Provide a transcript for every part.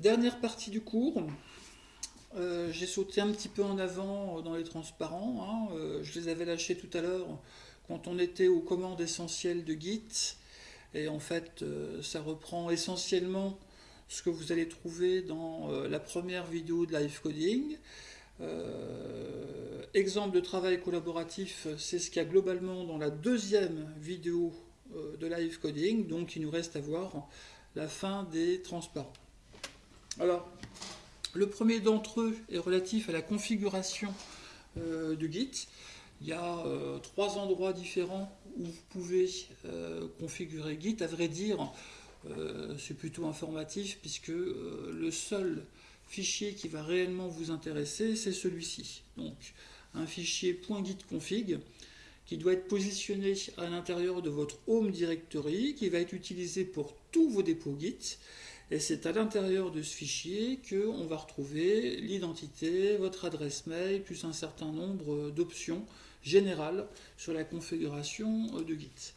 Dernière partie du cours. Euh, j'ai sauté un petit peu en avant dans les transparents. hein. Euh, je les avais lâchés tout à l'heure quand on était aux commandes essentielles de Git. Et en fait, euh, ça reprend essentiellement ce que vous allez trouver dans euh, la première vidéo de Live Coding. Euh, exemple de travail collaboratif, c'est ce qu'il y a globalement dans la deuxième vidéo euh, de Live Coding. Donc il nous reste à voir la fin des transparents. Alors, le premier d'entre eux est relatif à la configuration euh, de Git. Il y a euh, trois endroits différents où vous pouvez euh, configurer Git. À vrai dire, euh, c'est plutôt informatif puisque le seul fichier qui va réellement vous intéresser, c'est celui-ci. Donc, un fichier .git qui doit être positionné à l'intérieur de votre Home Directory, qui va être utilisé pour tous vos dépôts Git. Et c'est à l'intérieur de ce fichier qu'on va retrouver l'identité, votre adresse mail, plus un certain nombre d'options générales sur la configuration de Git.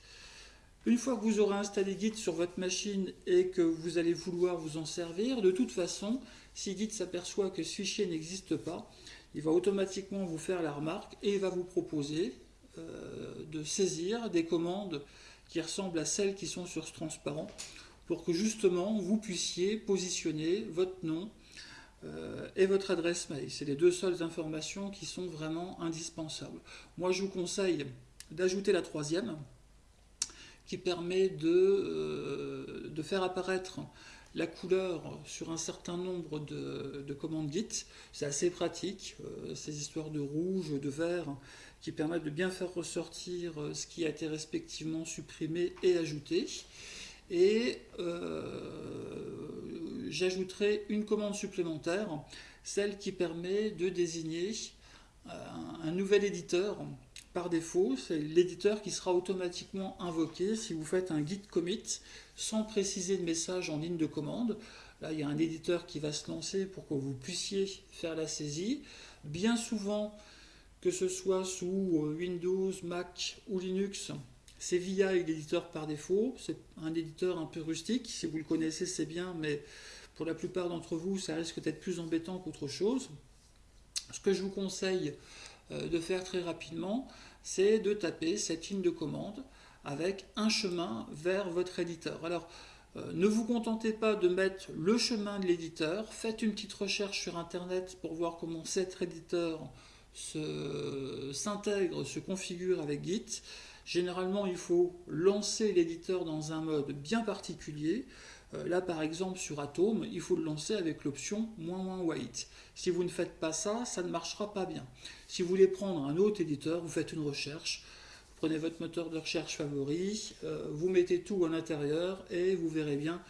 Une fois que vous aurez installé Git sur votre machine et que vous allez vouloir vous en servir, de toute façon, si Git s'aperçoit que ce fichier n'existe pas, il va automatiquement vous faire la remarque et il va vous proposer euh, de saisir des commandes qui ressemblent à celles qui sont sur ce transparent pour que justement vous puissiez positionner votre nom euh, et votre adresse mail. C'est les deux seules informations qui sont vraiment indispensables. Moi, je vous conseille d'ajouter la troisième qui permet de, euh, faire apparaître la couleur sur un certain nombre de, de commandes Git. C'est assez pratique, euh, ces histoires de rouge, de vert, qui permettent de bien faire ressortir ce qui a été respectivement supprimé et ajouté. Et euh, j'ajouterai une commande supplémentaire, celle qui permet de désigner un, un nouvel éditeur par défaut, c'est l'éditeur qui sera automatiquement invoqué si vous faites un git commit sans préciser de message en ligne de commande. Là, il y a un éditeur qui va se lancer pour que vous puissiez faire la saisie. Bien souvent, que ce soit sous Windows, Mac ou Linux, c'est via l'éditeur par défaut. C'est un éditeur un peu rustique. Si vous le connaissez, c'est bien, mais pour la plupart d'entre vous, ça risque d'être plus embêtant qu'autre chose. Ce que je vous conseille de faire très rapidement, c'est de taper cette ligne de commande avec un chemin vers votre éditeur. Alors, euh, ne vous contentez pas de mettre le chemin de l'éditeur, faites une petite recherche sur Internet pour voir comment cet éditeur s'intègre, se configure avec Git. Généralement, il faut lancer l'éditeur dans un mode bien particulier. Euh, là, par exemple, sur Atom, il faut le lancer avec l'option wait. Si vous ne faites pas ça, ça ne marchera pas bien. Si vous voulez prendre un autre éditeur, vous faites une recherche, vous prenez votre moteur de recherche favori, euh, vous mettez tout à l'intérieur et vous verrez bien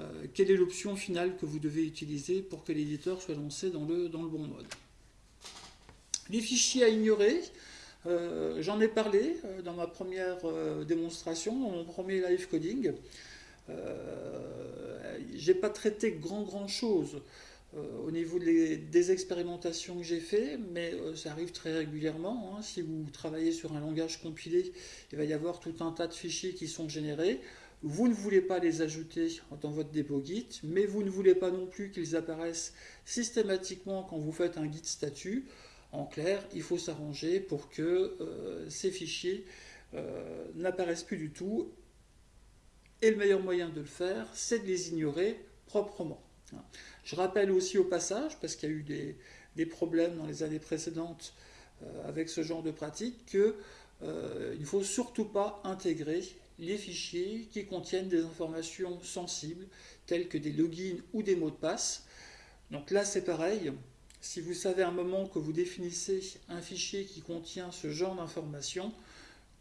euh, quelle est l'option finale que vous devez utiliser pour que l'éditeur soit lancé dans le, dans le bon mode. Les fichiers à ignorer, euh, j'en ai parlé euh, dans ma première euh, démonstration, dans mon premier live coding. j'ai pas traité grand grand chose au niveau des, des expérimentations que j'ai fait, mais ça arrive très régulièrement. Hein. Si vous travaillez sur un langage compilé, il va y avoir tout un tas de fichiers qui sont générés. Vous ne voulez pas les ajouter dans votre dépôt Git, mais vous ne voulez pas non plus qu'ils apparaissent systématiquement quand vous faites un Git statut. En clair, il faut s'arranger pour que euh, ces fichiers euh, n'apparaissent plus du tout. Et le meilleur moyen de le faire, c'est de les ignorer proprement. Je rappelle aussi au passage, parce qu'il y a eu des, problèmes dans les années précédentes euh, avec ce genre de pratique, qu'il ne faut surtout pas intégrer les fichiers qui contiennent des informations sensibles, telles que des logins ou des mots de passe. Donc là, c'est pareil, si vous savez à un moment que vous définissez un fichier qui contient ce genre d'informations,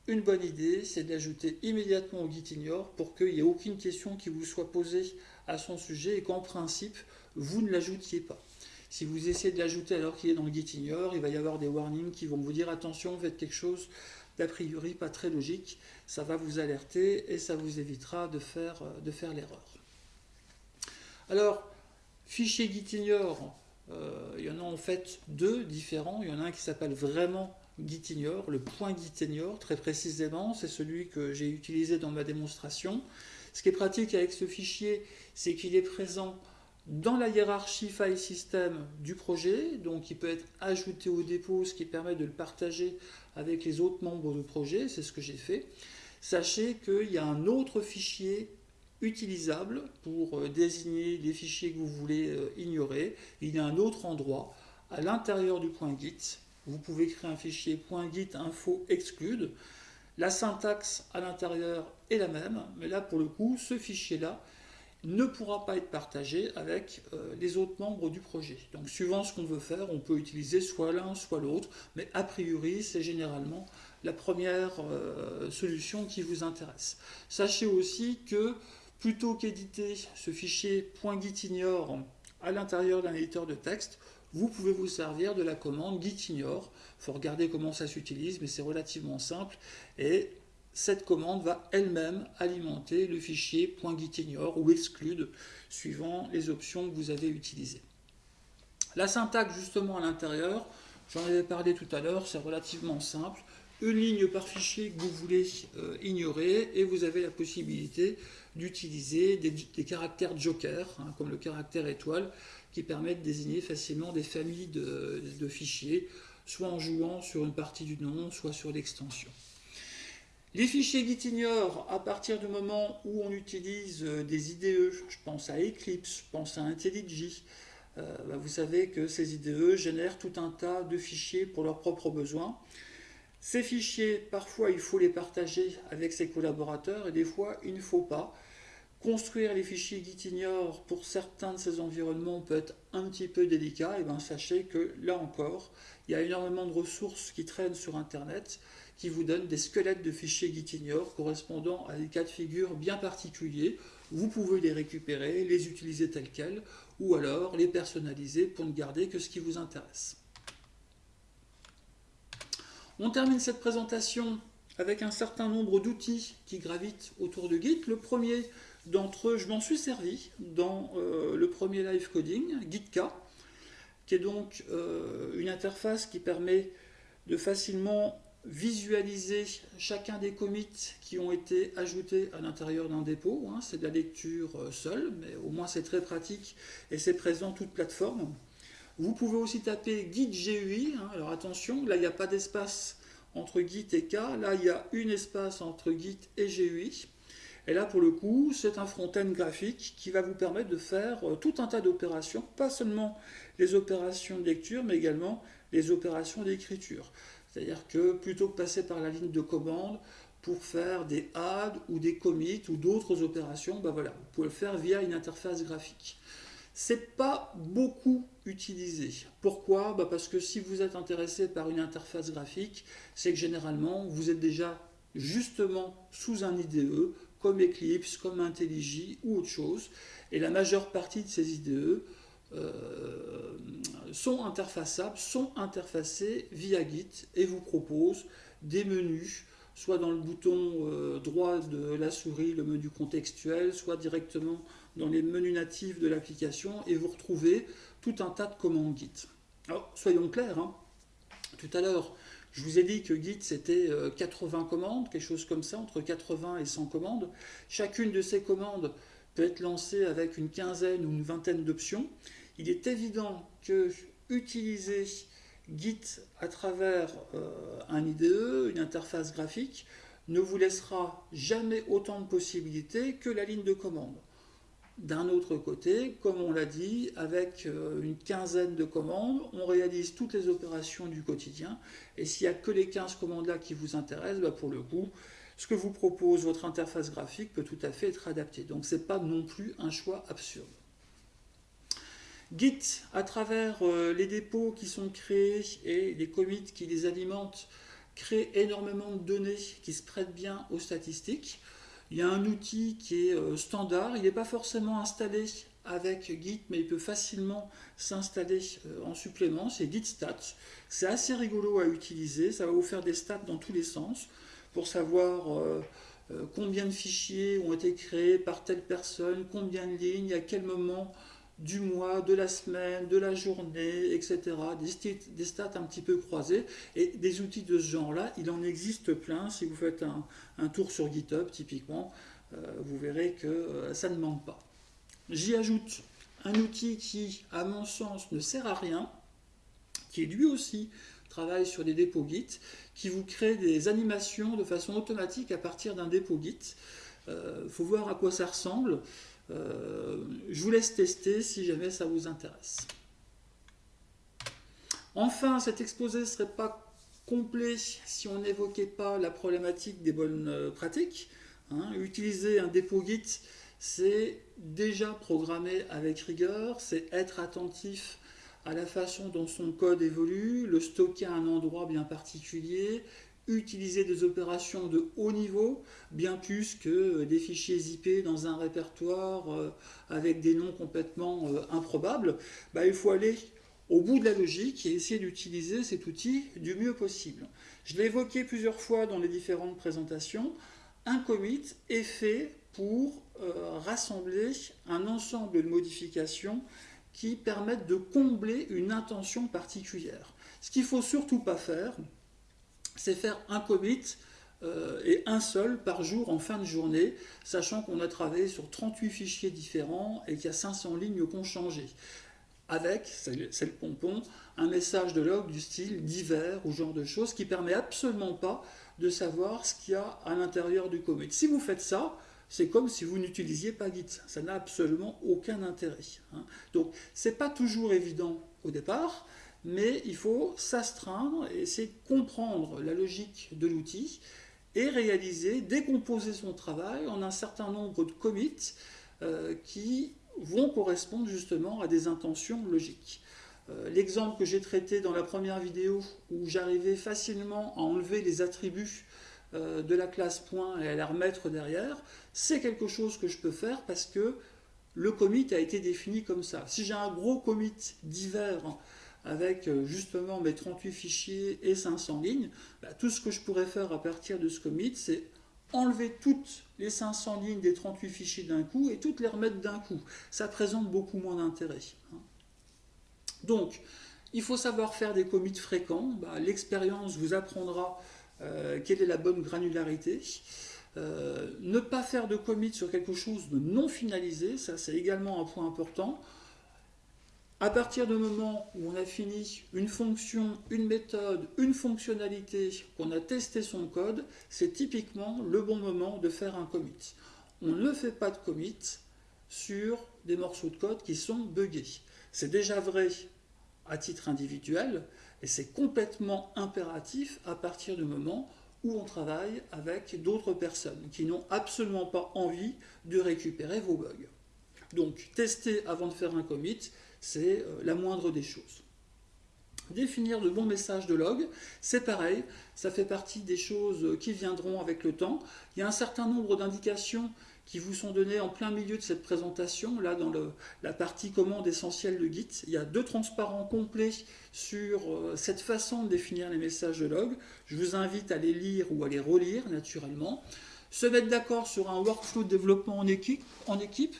une bonne idée, c'est d'ajouter immédiatement au Gitignore pour qu'il n'y ait aucune question qui vous soit posée à son sujet et qu'en principe, vous ne l'ajoutiez pas. Si vous essayez de l'ajouter alors qu'il est dans le Gitignore, il va y avoir des warnings qui vont vous dire attention, faites quelque chose d'a priori pas très logique. Ça va vous alerter et ça vous évitera de faire, de faire l'erreur. Alors, fichier Gitignore, il y en a en fait deux différents. Il y en a un qui s'appelle vraiment Gitignore, le point Gitignore, très précisément, c'est celui que j'ai utilisé dans ma démonstration. Ce qui est pratique avec ce fichier, c'est qu'il est présent dans la hiérarchie file system du projet, donc il peut être ajouté au dépôt, ce qui permet de le partager avec les autres membres du projet, c'est ce que j'ai fait. Sachez qu'il y a un autre fichier utilisable pour euh, désigner les fichiers que vous voulez euh, ignorer. Il y a un autre endroit à l'intérieur du point Git. Vous pouvez créer un fichier .git info exclude. La syntaxe à l'intérieur est la même, mais là pour le coup, ce fichier-là ne pourra pas être partagé avec euh, les autres membres du projet. Donc suivant ce qu'on veut faire, on peut utiliser soit l'un, soit l'autre, mais a priori, c'est généralement la première solution qui vous intéresse. Sachez aussi que plutôt qu'éditer ce fichier .gitignore à l'intérieur d'un éditeur de texte, vous pouvez vous servir de la commande gitignore. Il faut regarder comment ça s'utilise, mais c'est relativement simple. Et cette commande va elle-même alimenter le fichier .gitignore ou exclude, suivant les options que vous avez utilisées. La syntaxe justement à l'intérieur, j'en avais parlé tout à l'heure, c'est relativement simple. Une ligne par fichier que vous voulez euh, ignorer et vous avez la possibilité d'utiliser des, caractères joker, hein, comme le caractère étoile, qui permettent de désigner facilement des familles de, fichiers, soit en jouant sur une partie du nom, soit sur l'extension. Les fichiers gitignore, à partir du moment où on utilise euh, des IDE, je pense à Eclipse, je pense à IntelliJ, euh, bah, vous savez que ces IDE génèrent tout un tas de fichiers pour leurs propres besoins. Ces fichiers, parfois, il faut les partager avec ses collaborateurs et des fois, il ne faut pas. Construire les fichiers Gitignore pour certains de ces environnements peut être un petit peu délicat. Et bien sachez que là encore, il y a énormément de ressources qui traînent sur Internet qui vous donnent des squelettes de fichiers Gitignore correspondant à des cas de figure bien particuliers. Vous pouvez les récupérer, les utiliser tels quels, ou alors les personnaliser pour ne garder que ce qui vous intéresse. On termine cette présentation avec un certain nombre d'outils qui gravitent autour de Git. Le premier, d'entre eux, je m'en suis servi dans euh, le premier live coding, GitK, qui est donc euh, une interface qui permet de facilement visualiser chacun des commits qui ont été ajoutés à l'intérieur d'un dépôt. Hein. c'est de la lecture euh, seule, mais au moins c'est très pratique et c'est présent toute plateforme. Vous pouvez aussi taper Git GUI. Hein. alors attention, là il n'y a pas d'espace entre Git et K. Là il y a une espace entre Git et GUI. Et là, pour le coup, c'est un front-end graphique qui va vous permettre de faire euh, tout un tas d'opérations, pas seulement les opérations de lecture, mais également les opérations d'écriture. C'est-à-dire que plutôt que passer par la ligne de commande pour faire des add ou des commits ou d'autres opérations, ben voilà, vous pouvez le faire via une interface graphique. C'est pas beaucoup utilisé. Pourquoi? Ben Parce que si vous êtes intéressé par une interface graphique, c'est que généralement vous êtes déjà justement sous un IDE comme Eclipse, comme IntelliJ ou autre chose. Et la majeure partie de ces IDE euh, sont interfaçables, sont interfacés via Git et vous proposent des menus, soit dans le bouton euh, droit de la souris, le menu contextuel, soit directement dans les menus natifs de l'application et vous retrouvez tout un tas de commandes Git. Alors, soyons clairs, hein. tout à l'heure, je vous ai dit que Git, c'était 80 euh, commandes, quelque chose comme ça, entre 80 et 100 commandes. Chacune de ces commandes peut être lancée avec une quinzaine ou une vingtaine d'options. Il est évident que utiliser Git à travers euh, un IDE, une interface graphique, ne vous laissera jamais autant de possibilités que la ligne de commande. D'un autre côté, comme on l'a dit, avec euh, une quinzaine de commandes, on réalise toutes les opérations du quotidien. Et s'il n'y a que les 15 commandes-là qui vous intéressent, bah, pour le coup, ce que vous propose votre interface graphique peut tout à fait être adapté. Donc ce n'est pas non plus un choix absurde. Git, à travers euh, les dépôts qui sont créés et les commits qui les alimentent, crée énormément de données qui se prêtent bien aux statistiques. Il y a un outil qui est euh, standard, il n'est pas forcément installé avec Git, mais il peut facilement s'installer euh, en supplément, c'est Git Stats. C'est assez rigolo à utiliser, ça va vous faire des stats dans tous les sens pour savoir euh, combien de fichiers ont été créés par telle personne, combien de lignes, à quel moment du mois, de la semaine, de la journée, etc. Des, stats un petit peu croisés. Et des outils de ce genre-là, il en existe plein. Si vous faites un, tour sur GitHub, typiquement, euh, vous verrez que euh, ça ne manque pas. J'y ajoute un outil qui, à mon sens, ne sert à rien, qui lui aussi travaille sur des dépôts Git, qui vous crée des animations de façon automatique à partir d'un dépôt Git. Il euh, faut voir à quoi ça ressemble. Euh, je vous laisse tester si jamais ça vous intéresse. Enfin, cet exposé ne serait pas complet si on n'évoquait pas la problématique des bonnes euh, pratiques. Hein. utiliser un dépôt Git, c'est déjà programmer avec rigueur, c'est être attentif à la façon dont son code évolue, le stocker à un endroit bien particulier, utiliser des opérations de haut niveau, bien plus que des fichiers IP dans un répertoire euh, avec des noms complètement euh, improbables, bah, il faut aller au bout de la logique et essayer d'utiliser cet outil du mieux possible. Je l'ai évoqué plusieurs fois dans les différentes présentations, un commit est fait pour euh, rassembler un ensemble de modifications qui permettent de combler une intention particulière. Ce qu'il ne faut surtout pas faire, c'est faire un commit euh, et un seul par jour en fin de journée, sachant qu'on a travaillé sur 38 fichiers différents et qu'il y a 500 lignes qu'on changé. Avec, c'est le pompon, un message de log du style divers ou genre de choses qui permet absolument pas de savoir ce qu'il y a à l'intérieur du commit. Si vous faites ça, c'est comme si vous n'utilisiez pas Git. Ça n'a absolument aucun intérêt. Hein. Donc, ce n'est pas toujours évident au départ, mais il faut s'astreindre et essayer de comprendre la logique de l'outil et réaliser, décomposer son travail en un certain nombre de commits euh, qui vont correspondre justement à des intentions logiques. Euh, l'exemple que j'ai traité dans la première vidéo où j'arrivais facilement à enlever les attributs euh, de la classe point et à la remettre derrière, c'est quelque chose que je peux faire parce que le commit a été défini comme ça. Si j'ai un gros commit divers avec euh, justement mes 38 fichiers et 500 lignes, bah, tout ce que je pourrais faire à partir de ce commit, c'est enlever toutes les 500 lignes des 38 fichiers d'un coup et toutes les remettre d'un coup. Ça présente beaucoup moins d'intérêt. Hein. Donc, il faut savoir faire des commits fréquents. Bah, l'expérience vous apprendra euh, quelle est la bonne granularité. Euh, ne pas faire de commit sur quelque chose de non finalisé, ça c'est également un point important. À partir du moment où on a fini une fonction, une méthode, une fonctionnalité, qu'on a testé son code, c'est typiquement le bon moment de faire un commit. On ne fait pas de commit sur des morceaux de code qui sont buggés. C'est déjà vrai à titre individuel, et c'est complètement impératif à partir du moment où on travaille avec d'autres personnes qui n'ont absolument pas envie de récupérer vos bugs. Donc, tester avant de faire un commit, c'est euh, la moindre des choses. Définir de bons messages de log, c'est pareil, ça fait partie des choses qui viendront avec le temps. Il y a un certain nombre d'indications qui vous sont données en plein milieu de cette présentation, là dans la partie commande essentielle de Git. Il y a deux transparents complets sur euh, cette façon de définir les messages de log. Je vous invite à les lire ou à les relire naturellement. Se mettre d'accord sur un workflow de développement en équipe. En équipe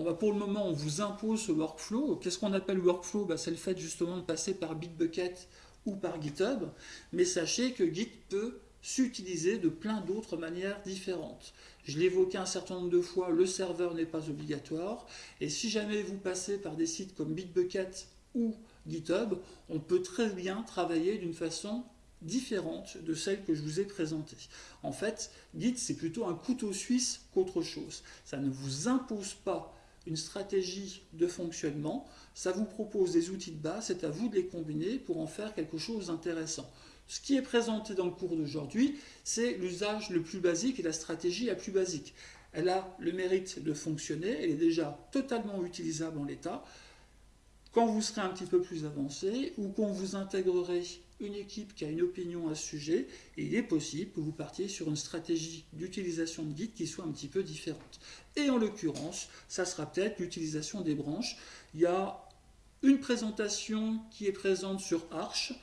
bah, pour le moment, on vous impose ce workflow. Qu'est-ce qu'on appelle workflow? Bah, C'est le fait justement de passer par Bitbucket ou par GitHub. Mais sachez que Git peut s'utiliser de plein d'autres manières différentes. Je évoqué un certain nombre de fois, le serveur n'est pas obligatoire. Et si jamais vous passez par des sites comme Bitbucket ou GitHub, on peut très bien travailler d'une façon différente de celle que je vous ai présentée. En fait, Git, c'est plutôt un couteau suisse qu'autre chose. Ça ne vous impose pas une stratégie de fonctionnement, ça vous propose des outils de base, c'est à vous de les combiner pour en faire quelque chose d'intéressant. Ce qui est présenté dans le cours d'aujourd'hui, c'est l'usage le plus basique et la stratégie la plus basique. Elle a le mérite de fonctionner, elle est déjà totalement utilisable en l'état. Quand vous serez un petit peu plus avancé ou quand vous intégrerez une équipe qui a une opinion à ce sujet, et il est possible que vous partiez sur une stratégie d'utilisation de guide qui soit un petit peu différente. Et en l'occurrence, ça sera peut-être l'utilisation des branches. Il y a une présentation qui est présente sur Arch,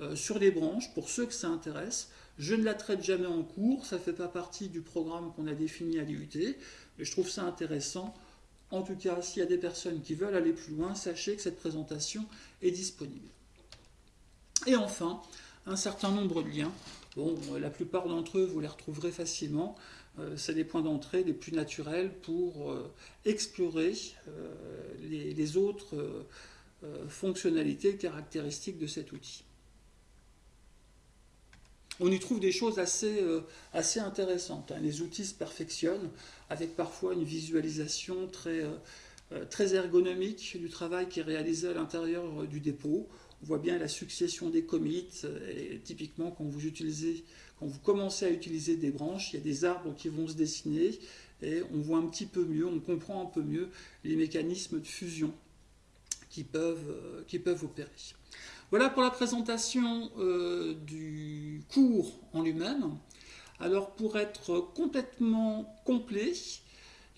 euh, sur les branches, pour ceux que ça intéresse. Je ne la traite jamais en cours, ça ne fait pas partie du programme qu'on a défini à l'IUT, mais je trouve ça intéressant. En tout cas, s'il y a des personnes qui veulent aller plus loin, sachez que cette présentation est disponible. Et enfin, un certain nombre de liens. Bon, la plupart d'entre eux, vous les retrouverez facilement. c'est les points d'entrée les plus naturels pour explorer les, autres fonctionnalités caractéristiques de cet outil on y trouve des choses assez, euh, assez intéressantes. Hein. Les outils se perfectionnent avec parfois une visualisation très, euh, euh, très ergonomique du travail qui est réalisé à l'intérieur du dépôt. On voit bien la succession des commits. Et typiquement, quand vous, commencez à utiliser des branches, il y a des arbres qui vont se dessiner et on voit un petit peu mieux, on comprend un peu mieux les mécanismes de fusion qui peuvent, peuvent opérer. Voilà pour la présentation euh, du cours en lui-même. Alors pour être complètement complet,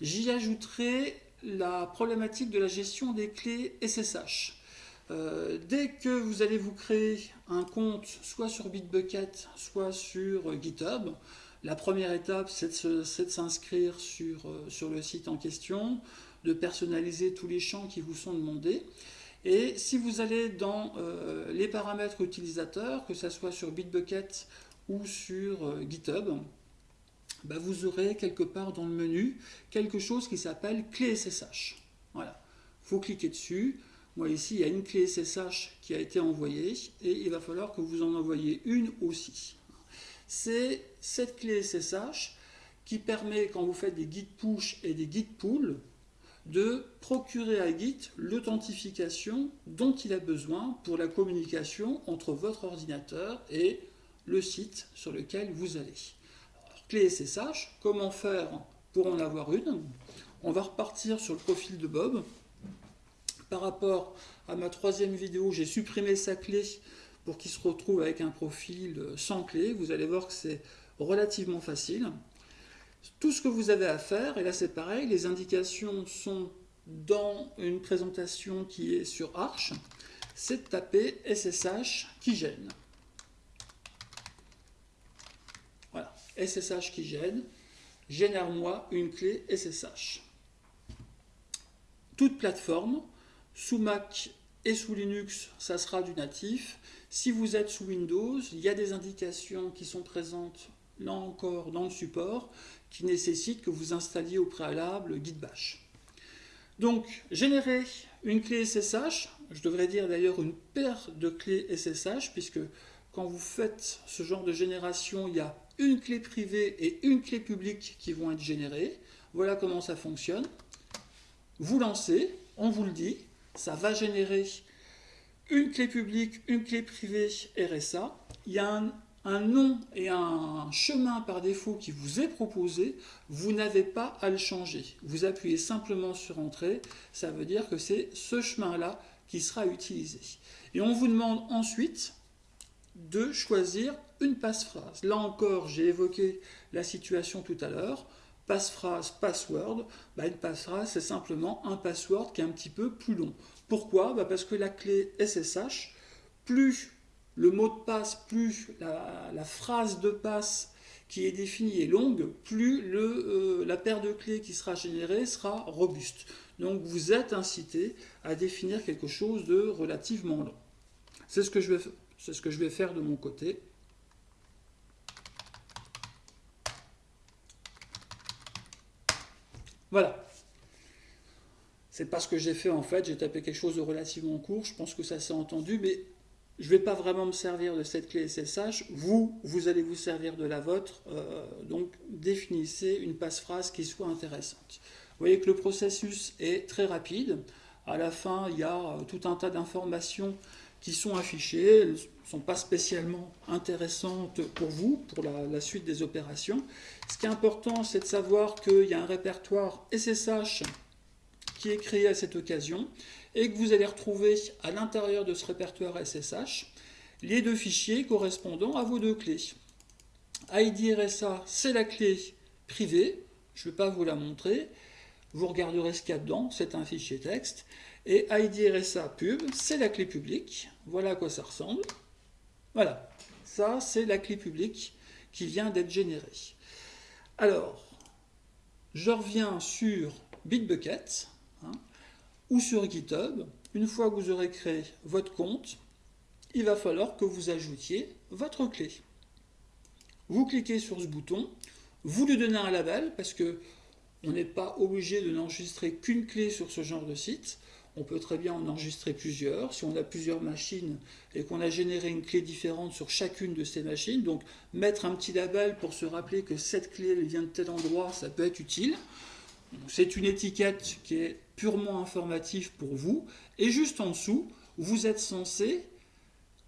j'y ajouterai la problématique de la gestion des clés SSH. Euh, dès que vous allez vous créer un compte soit sur Bitbucket, soit sur GitHub, la première étape c'est de s'inscrire sur, euh, sur le site en question, de personnaliser tous les champs qui vous sont demandés. Et si vous allez dans euh, les paramètres utilisateurs, que ce soit sur Bitbucket ou sur euh, GitHub, bah, vous aurez quelque part dans le menu quelque chose qui s'appelle clé SSH. Voilà, il faut cliquer dessus. Moi ici, il y a une clé SSH qui a été envoyée et il va falloir que vous en envoyiez une aussi. C'est cette clé SSH qui permet, quand vous faites des git push et des git pull, de procurer à Git l'authentification dont il a besoin pour la communication entre votre ordinateur et le site sur lequel vous allez. clé SSH, comment faire pour en avoir une? On va repartir sur le profil de Bob. Par rapport à ma troisième vidéo, j'ai supprimé sa clé pour qu'il se retrouve avec un profil sans clé. Vous allez voir que c'est relativement facile. Tout ce que vous avez à faire, et là c'est pareil, les indications sont dans une présentation qui est sur Arch, c'est de taper SSH qui gêne. Voilà, SSH qui gêne, génère-moi une clé SSH. Toute plateforme, sous Mac et sous Linux, ça sera du natif. Si vous êtes sous Windows, il y a des indications qui sont présentes là encore dans le support qui nécessite que vous installiez au préalable Git Bash. Donc, générer une clé SSH, je devrais dire d'ailleurs une paire de clés SSH, puisque quand vous faites ce genre de génération, il y a une clé privée et une clé publique qui vont être générées. Voilà comment ça fonctionne. Vous lancez, on vous le dit, ça va générer une clé publique, une clé privée RSA. Il y a un nom et un chemin par défaut qui vous est proposé, vous n'avez pas à le changer. Vous appuyez simplement sur Entrée, ça veut dire que c'est ce chemin-là qui sera utilisé. Et on vous demande ensuite de choisir une passe-phrase. Là encore, j'ai évoqué la situation tout à l'heure. Passe-phrase, password. Bah, une passe-phrase, c'est simplement un password qui est un petit peu plus long. Pourquoi? Bah, Parce que la clé SSH, plus le mot de passe, plus la, phrase de passe qui est définie est longue, plus le, euh, la paire de clés qui sera générée sera robuste. Donc vous êtes incité à définir quelque chose de relativement long. C'est ce, ce que je vais faire de mon côté. Voilà. C'est pas ce que j'ai fait en fait, j'ai tapé quelque chose de relativement court, je pense que ça s'est entendu, mais je ne vais pas vraiment me servir de cette clé SSH, vous, vous allez vous servir de la vôtre, euh, donc définissez une passe-phrase qui soit intéressante. Vous voyez que le processus est très rapide, à la fin il y a euh, tout un tas d'informations qui sont affichées, elles ne sont pas spécialement intéressantes pour vous, pour la, suite des opérations. Ce qui est important, c'est de savoir qu'il y a un répertoire SSH qui est créé à cette occasion et que vous allez retrouver à l'intérieur de ce répertoire SSH les deux fichiers correspondant à vos deux clés. ID RSA, c'est la clé privée, je ne vais pas vous la montrer, vous regarderez ce qu'il y a dedans, c'est un fichier texte, et ID RSA pub, c'est la clé publique, voilà à quoi ça ressemble. Voilà, ça c'est la clé publique qui vient d'être générée. Alors, je reviens sur Bitbucket, hein, ou sur GitHub, une fois que vous aurez créé votre compte, il va falloir que vous ajoutiez votre clé. Vous cliquez sur ce bouton, Vous lui donnez un label parce que on n'est pas obligé de n'enregistrer qu'une clé sur ce genre de site. On peut très bien en enregistrer plusieurs. Si on a plusieurs machines et qu'on a généré une clé différente sur chacune de ces machines, donc mettre un petit label pour se rappeler que cette clé vient de tel endroit, ça peut être utile. C'est une étiquette qui est purement informative pour vous. Et juste en dessous, vous êtes censé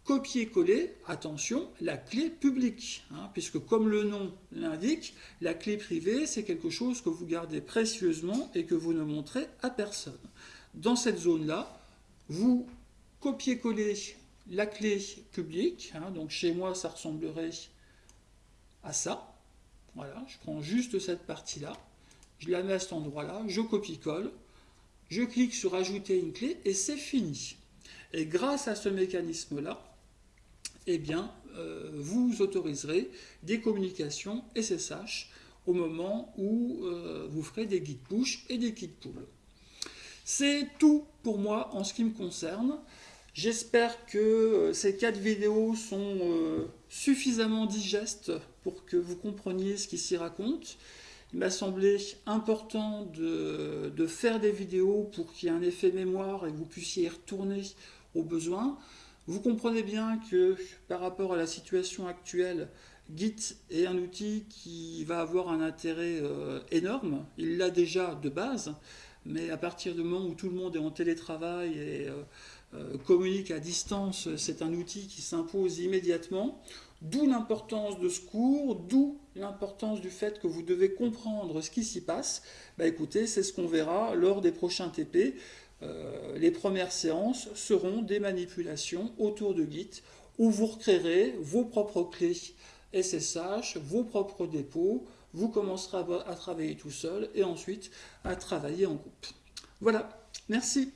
copier-coller, attention, la clé publique, hein, puisque comme le nom l'indique, la clé privée, c'est quelque chose que vous gardez précieusement et que vous ne montrez à personne. Dans cette zone-là, vous copiez-collez la clé publique, hein, donc chez moi ça ressemblerait à ça, voilà, je prends juste cette partie-là, je la mets à cet endroit-là, je copie-colle, je clique sur ajouter une clé et c'est fini. Et grâce à ce mécanisme-là, eh bien, euh, vous autoriserez des communications SSH au moment où euh, vous ferez des guides push et des guides pull. C'est tout pour moi en ce qui me concerne. J'espère que euh, ces quatre vidéos sont suffisamment digestes pour que vous compreniez ce qui s'y raconte. Il m'a semblé important de, de, faire des vidéos pour qu'il y ait un effet mémoire et que vous puissiez y retourner au besoin. Vous comprenez bien que par rapport à la situation actuelle, Git est un outil qui va avoir un intérêt euh, énorme. Il l'a déjà de base, mais à partir du moment où tout le monde est en télétravail et euh, euh, communique à distance, c'est un outil qui s'impose immédiatement. D'où l'importance de ce cours, d'où l'importance du fait que vous devez comprendre ce qui s'y passe. Bah écoutez, c'est ce qu'on verra lors des prochains TP. Euh, les premières séances seront des manipulations autour de Git où vous recréerez vos propres clés SSH, vos propres dépôts, vous commencerez à travailler tout seul et ensuite à travailler en groupe. Voilà, merci.